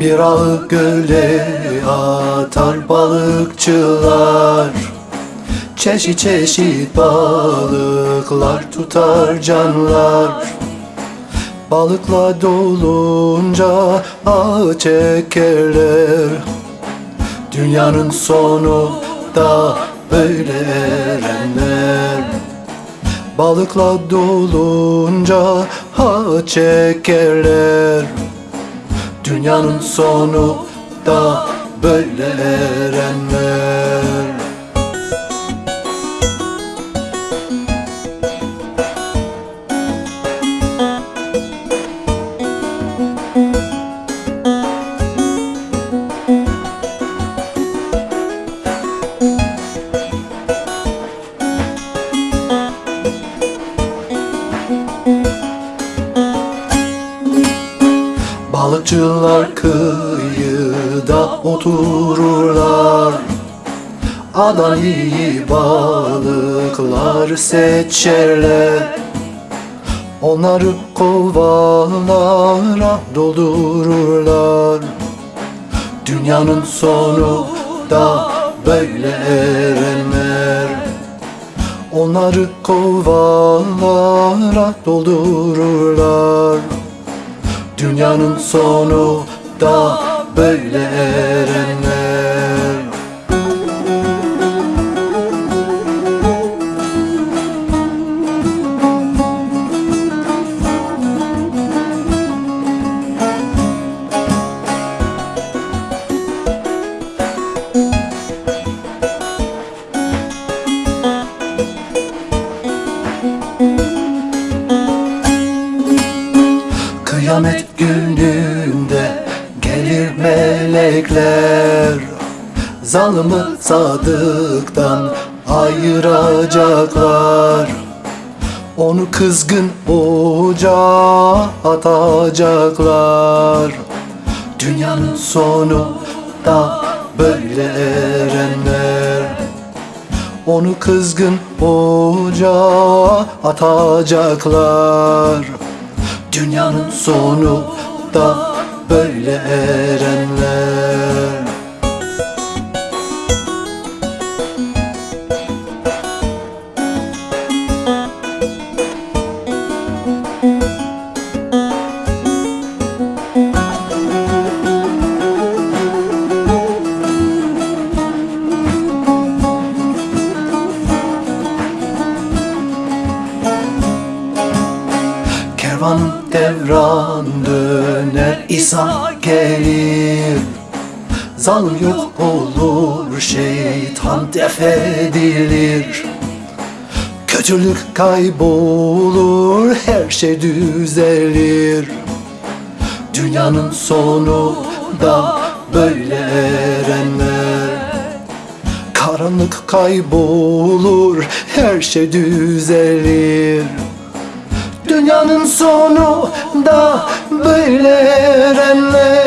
Bir ağı göle atar balıkçılar. Çeşit çeşit balıklar tutar canlar. Balıkla dolunca ağı çekerler. Dünyanın sonu da böyle erenler. Balıkla dolunca ha çekerler Dünyanın sonu da böyle erenler Balıkçılar kıyıda otururlar. Adan iyi balıklar seçerler. Onları kovalara doldururlar. Dünyanın sonu da böyle erenler. Onları kovalara doldururlar Dünyanın sonu da böyle erenler Kıyamet gününde gelir melekler. Zalımı sadıktan ayıracaklar. Onu kızgın ocağa atacaklar. Dünyanın sonu da böyle erenler. Onu kızgın ocağa atacaklar Dünyanın sonu da böyle erenler Kervan devran döner İsa gelir. Zalim yok olur şeytan def edilir Kötülük kaybolur her şey düzelir. Dünyanın sonu da böyle erenler. Karanlık kaybolur her şey düzelir Dünyanın sonu da böyle erenler